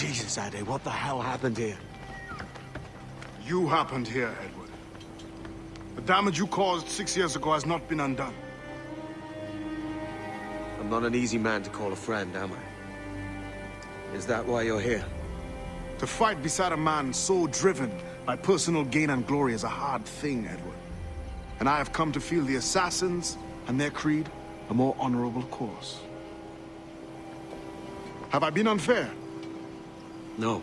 Jesus, Ade, what the hell happened here? You happened here, Edward. The damage you caused six years ago has not been undone. I'm not an easy man to call a friend, am I? Is that why you're here? To fight beside a man so driven by personal gain and glory is a hard thing, Edward. And I have come to feel the assassins and their creed a more honorable course. Have I been unfair? No.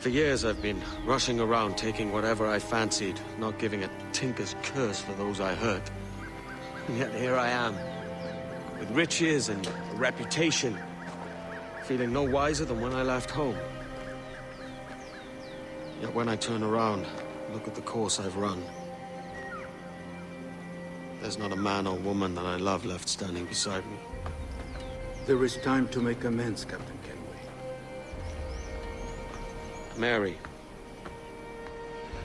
For years I've been rushing around taking whatever I fancied, not giving a tinker's curse for those I hurt. And yet here I am, with riches and a reputation, feeling no wiser than when I left home. Yet when I turn around, look at the course I've run. There's not a man or woman that I love left standing beside me. There is time to make amends, Captain. Mary.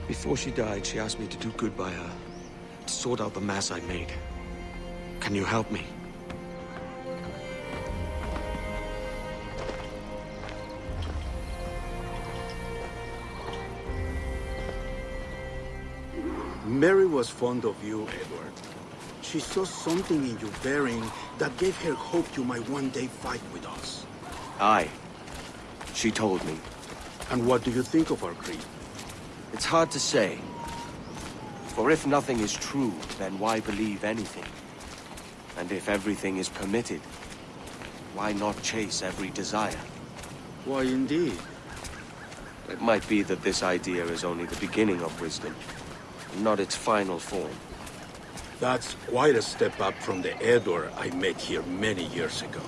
Before she died, she asked me to do good by her. To sort out the mess I made. Can you help me? Mary was fond of you, Edward. She saw something in your bearing that gave her hope you might one day fight with us. Aye. She told me. And what do you think of our creed? It's hard to say. For if nothing is true, then why believe anything? And if everything is permitted, why not chase every desire? Why, indeed. It might be that this idea is only the beginning of wisdom, not its final form. That's quite a step up from the Edward I met here many years ago.